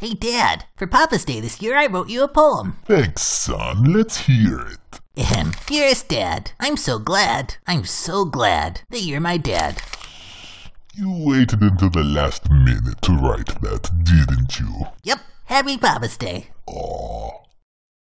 Hey, Dad, for Papa's Day this year, I wrote you a poem. Thanks, son. Let's hear it. Ahem. Dearest Dad, I'm so glad, I'm so glad that you're my dad. You waited until the last minute to write that, didn't you? Yep, happy Papa's Day.